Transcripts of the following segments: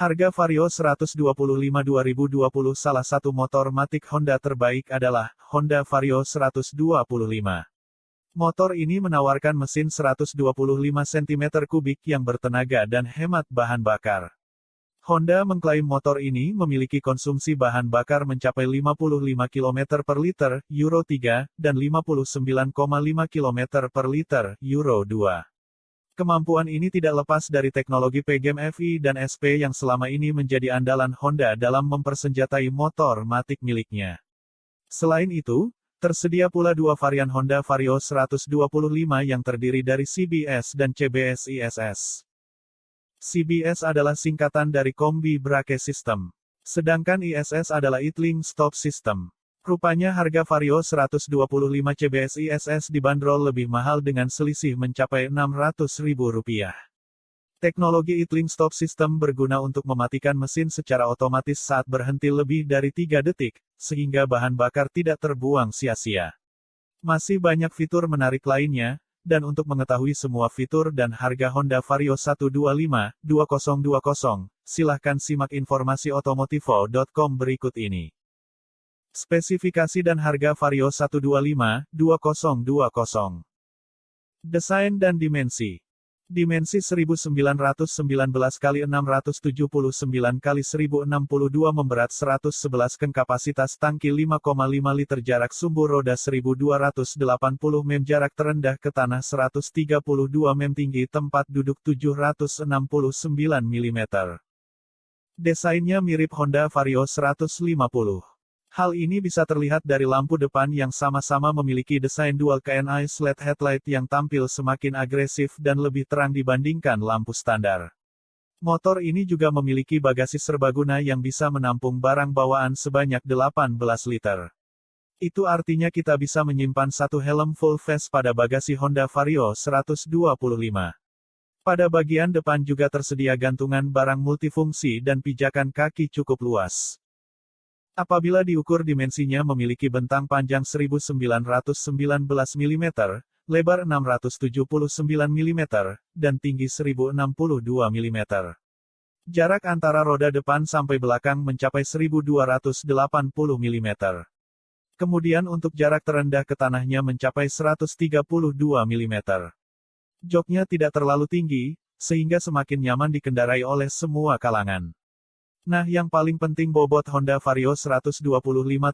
Harga Vario 125 2020 Salah satu motor matic Honda terbaik adalah Honda Vario 125. Motor ini menawarkan mesin 125 cm3 yang bertenaga dan hemat bahan bakar. Honda mengklaim motor ini memiliki konsumsi bahan bakar mencapai 55 km per liter, Euro 3, dan 59,5 km per liter, Euro 2. Kemampuan ini tidak lepas dari teknologi PGM FI dan SP yang selama ini menjadi andalan Honda dalam mempersenjatai motor matic miliknya. Selain itu, tersedia pula dua varian Honda Vario 125 yang terdiri dari CBS dan CBS ISS. CBS adalah singkatan dari Kombi Brake System. Sedangkan ISS adalah Idling Stop System. Rupanya harga Vario 125 CBS ISS dibanderol lebih mahal dengan selisih mencapai Rp600.000. Teknologi idling stop system berguna untuk mematikan mesin secara otomatis saat berhenti lebih dari 3 detik, sehingga bahan bakar tidak terbuang sia-sia. Masih banyak fitur menarik lainnya, dan untuk mengetahui semua fitur dan harga Honda Vario 125 2020, silahkan simak informasi otomotivo.com berikut ini. Spesifikasi dan harga Vario 125 2020. Desain dan dimensi. Dimensi 1919 x 679 x 1062 memberat 111 ken kapasitas tangki 5,5 liter jarak sumbu roda 1280 mem jarak terendah ke tanah 132 mem tinggi tempat duduk 769 mm. Desainnya mirip Honda Vario 150. Hal ini bisa terlihat dari lampu depan yang sama-sama memiliki desain dual KNI LED headlight yang tampil semakin agresif dan lebih terang dibandingkan lampu standar. Motor ini juga memiliki bagasi serbaguna yang bisa menampung barang bawaan sebanyak 18 liter. Itu artinya kita bisa menyimpan satu helm full face pada bagasi Honda Vario 125. Pada bagian depan juga tersedia gantungan barang multifungsi dan pijakan kaki cukup luas. Apabila diukur dimensinya memiliki bentang panjang 1919 mm, lebar 679 mm, dan tinggi 1062 mm. Jarak antara roda depan sampai belakang mencapai 1280 mm. Kemudian untuk jarak terendah ke tanahnya mencapai 132 mm. Joknya tidak terlalu tinggi, sehingga semakin nyaman dikendarai oleh semua kalangan. Nah yang paling penting bobot Honda Vario 125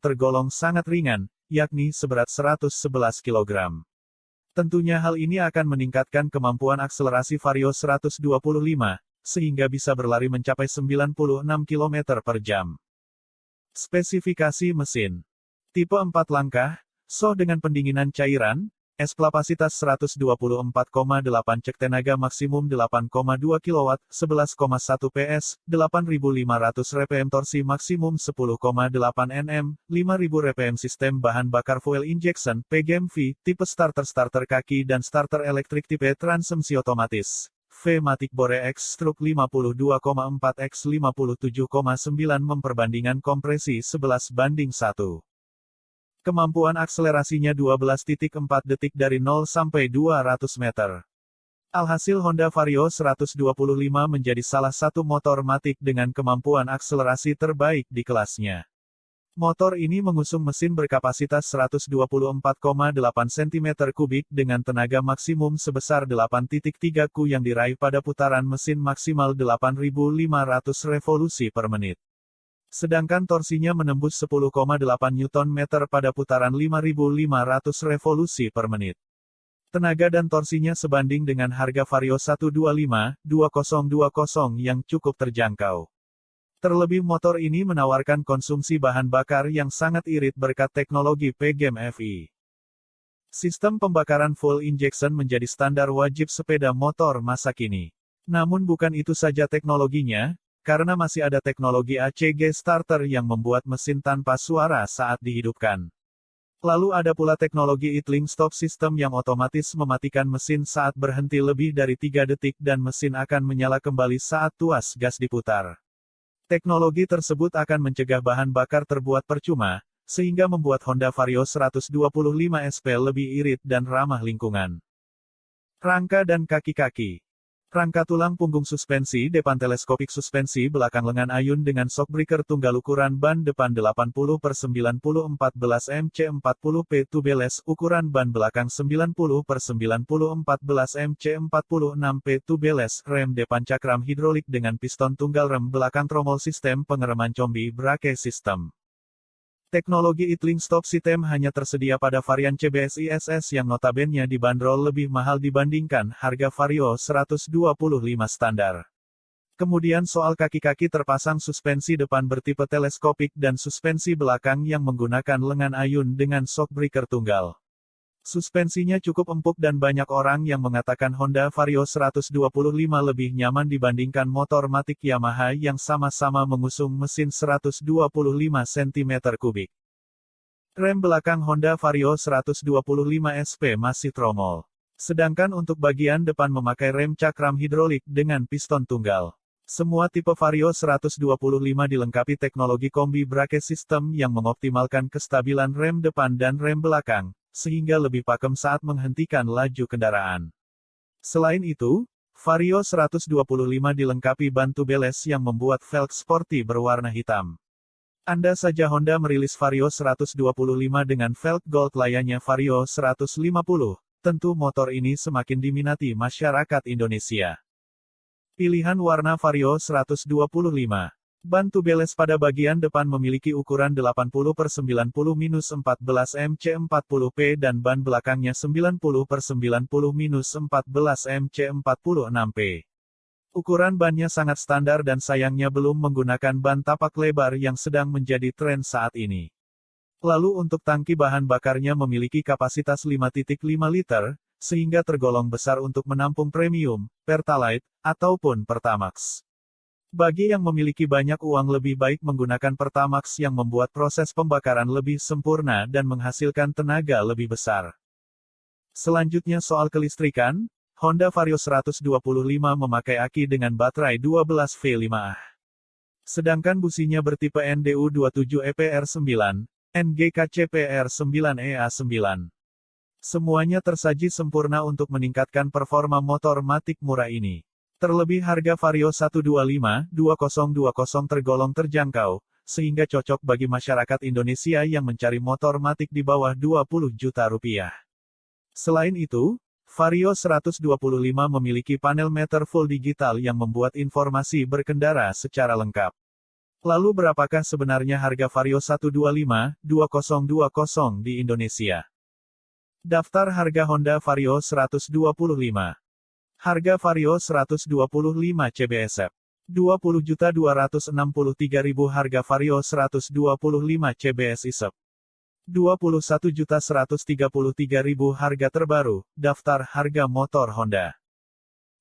tergolong sangat ringan, yakni seberat 111 kg. Tentunya hal ini akan meningkatkan kemampuan akselerasi Vario 125, sehingga bisa berlari mencapai 96 km per jam. Spesifikasi mesin. Tipe 4 langkah, so dengan pendinginan cairan, S kapasitas 124,8 cek tenaga maksimum 8,2 kW, 11,1 PS, 8500 rpm torsi maksimum 10,8 Nm, 5000 rpm sistem bahan bakar fuel injection, PGMV, tipe starter-starter kaki dan starter elektrik tipe transmisi otomatis. V Matic Bore X Stroke 52,4 X 57,9 memperbandingan kompresi 11 banding 1. Kemampuan akselerasinya 12.4 detik dari 0 sampai 200 meter. Alhasil Honda Vario 125 menjadi salah satu motor matik dengan kemampuan akselerasi terbaik di kelasnya. Motor ini mengusung mesin berkapasitas 124,8 cm3 dengan tenaga maksimum sebesar 8.3 ku yang diraih pada putaran mesin maksimal 8.500 revolusi per menit. Sedangkan torsinya menembus 10,8 Nm pada putaran 5500 revolusi per menit. Tenaga dan torsinya sebanding dengan harga Vario 125 2020 yang cukup terjangkau. Terlebih motor ini menawarkan konsumsi bahan bakar yang sangat irit berkat teknologi PGM FI. Sistem pembakaran full injection menjadi standar wajib sepeda motor masa kini. Namun bukan itu saja teknologinya, karena masih ada teknologi ACG starter yang membuat mesin tanpa suara saat dihidupkan. Lalu ada pula teknologi idling stop system yang otomatis mematikan mesin saat berhenti lebih dari 3 detik dan mesin akan menyala kembali saat tuas gas diputar. Teknologi tersebut akan mencegah bahan bakar terbuat percuma, sehingga membuat Honda Vario 125 SP lebih irit dan ramah lingkungan. Rangka dan kaki-kaki Rangka tulang punggung suspensi depan teleskopik suspensi belakang lengan ayun dengan shockbreaker tunggal ukuran ban depan 80 per 90 14 MC 40 P tubeless ukuran ban belakang 90 per 90 14 MC 46 P tubeless rem depan cakram hidrolik dengan piston tunggal rem belakang tromol sistem pengereman combi brake system. Teknologi idling stop system hanya tersedia pada varian CBS ISS yang notabene dibanderol lebih mahal dibandingkan harga Vario 125 standar. Kemudian soal kaki-kaki terpasang suspensi depan bertipe teleskopik dan suspensi belakang yang menggunakan lengan ayun dengan shockbreaker tunggal. Suspensinya cukup empuk dan banyak orang yang mengatakan Honda Vario 125 lebih nyaman dibandingkan motor matic Yamaha yang sama-sama mengusung mesin 125 cm3. Rem belakang Honda Vario 125 SP masih tromol. Sedangkan untuk bagian depan memakai rem cakram hidrolik dengan piston tunggal. Semua tipe Vario 125 dilengkapi teknologi kombi brake system yang mengoptimalkan kestabilan rem depan dan rem belakang, sehingga lebih pakem saat menghentikan laju kendaraan. Selain itu, Vario 125 dilengkapi ban tubeless yang membuat velg sporty berwarna hitam. Anda saja Honda merilis Vario 125 dengan velg gold layaknya Vario 150, tentu motor ini semakin diminati masyarakat Indonesia. Pilihan warna Vario 125 Ban tubeless pada bagian depan memiliki ukuran 80 per 90 minus 14 MC 40P dan ban belakangnya 90 per 90 minus 14 MC 46P. Ukuran bannya sangat standar dan sayangnya belum menggunakan ban tapak lebar yang sedang menjadi tren saat ini. Lalu untuk tangki bahan bakarnya memiliki kapasitas 5.5 liter, sehingga tergolong besar untuk menampung premium, pertalite, ataupun pertamax. Bagi yang memiliki banyak uang lebih baik menggunakan Pertamax yang membuat proses pembakaran lebih sempurna dan menghasilkan tenaga lebih besar. Selanjutnya soal kelistrikan, Honda Vario 125 memakai aki dengan baterai 12V5Ah. Sedangkan businya bertipe NDU27 EPR9, NGKCPR9EA9. Semuanya tersaji sempurna untuk meningkatkan performa motor matik murah ini. Terlebih harga Vario 125-2020 tergolong terjangkau, sehingga cocok bagi masyarakat Indonesia yang mencari motor matik di bawah 20 juta rupiah. Selain itu, Vario 125 memiliki panel meter full digital yang membuat informasi berkendara secara lengkap. Lalu berapakah sebenarnya harga Vario 125-2020 di Indonesia? Daftar harga Honda Vario 125 Harga Vario 125 CBSF. 20.263.000 harga Vario 125 CBS ISEP. 21.133.000 harga terbaru, daftar harga motor Honda.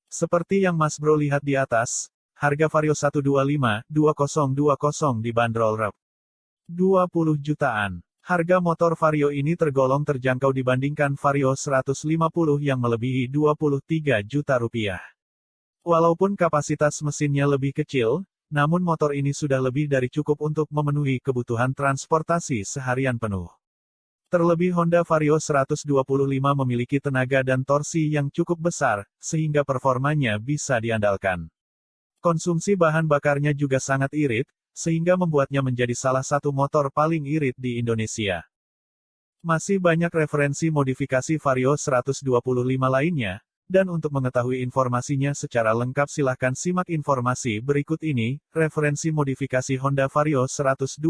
Seperti yang Mas Bro lihat di atas, harga Vario 125 2020 dibanderol rep 20 jutaan. Harga motor Vario ini tergolong terjangkau dibandingkan Vario 150 yang melebihi 23 juta rupiah. Walaupun kapasitas mesinnya lebih kecil, namun motor ini sudah lebih dari cukup untuk memenuhi kebutuhan transportasi seharian penuh. Terlebih Honda Vario 125 memiliki tenaga dan torsi yang cukup besar, sehingga performanya bisa diandalkan. Konsumsi bahan bakarnya juga sangat irit, sehingga membuatnya menjadi salah satu motor paling irit di Indonesia. Masih banyak referensi modifikasi Vario 125 lainnya, dan untuk mengetahui informasinya secara lengkap silahkan simak informasi berikut ini, referensi modifikasi Honda Vario 125.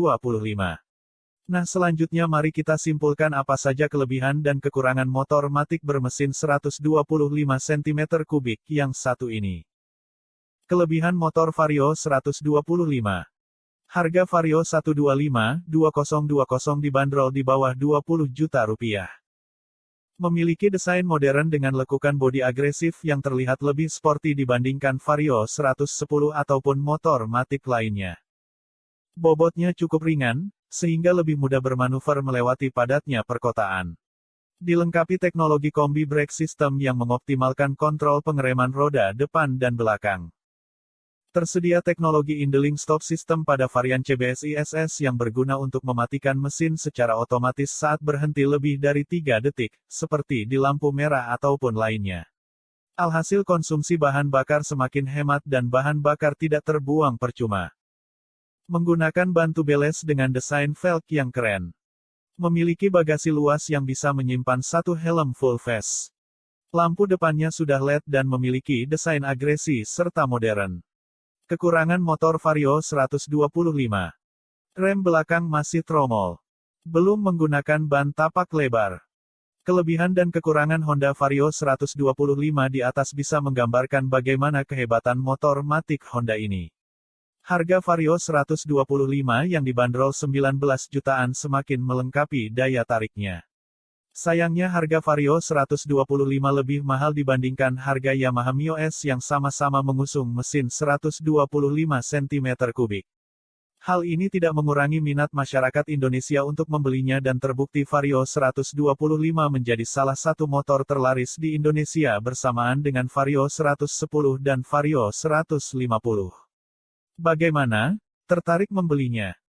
Nah selanjutnya mari kita simpulkan apa saja kelebihan dan kekurangan motor matik bermesin 125 cm3 yang satu ini. Kelebihan motor Vario 125 Harga Vario 125-2020 dibanderol di bawah 20 juta rupiah. Memiliki desain modern dengan lekukan bodi agresif yang terlihat lebih sporty dibandingkan Vario 110 ataupun motor matik lainnya. Bobotnya cukup ringan, sehingga lebih mudah bermanuver melewati padatnya perkotaan. Dilengkapi teknologi kombi brake system yang mengoptimalkan kontrol pengereman roda depan dan belakang. Tersedia teknologi Indling Stop System pada varian CBS ISS yang berguna untuk mematikan mesin secara otomatis saat berhenti lebih dari 3 detik, seperti di lampu merah ataupun lainnya. Alhasil konsumsi bahan bakar semakin hemat dan bahan bakar tidak terbuang percuma. Menggunakan ban tubeless dengan desain velg yang keren. Memiliki bagasi luas yang bisa menyimpan satu helm full face. Lampu depannya sudah LED dan memiliki desain agresi serta modern. Kekurangan motor Vario 125. Rem belakang masih tromol. Belum menggunakan ban tapak lebar. Kelebihan dan kekurangan Honda Vario 125 di atas bisa menggambarkan bagaimana kehebatan motor Matic Honda ini. Harga Vario 125 yang dibanderol 19 jutaan semakin melengkapi daya tariknya. Sayangnya harga Vario 125 lebih mahal dibandingkan harga Yamaha Mio S yang sama-sama mengusung mesin 125 cm3. Hal ini tidak mengurangi minat masyarakat Indonesia untuk membelinya dan terbukti Vario 125 menjadi salah satu motor terlaris di Indonesia bersamaan dengan Vario 110 dan Vario 150. Bagaimana? Tertarik membelinya?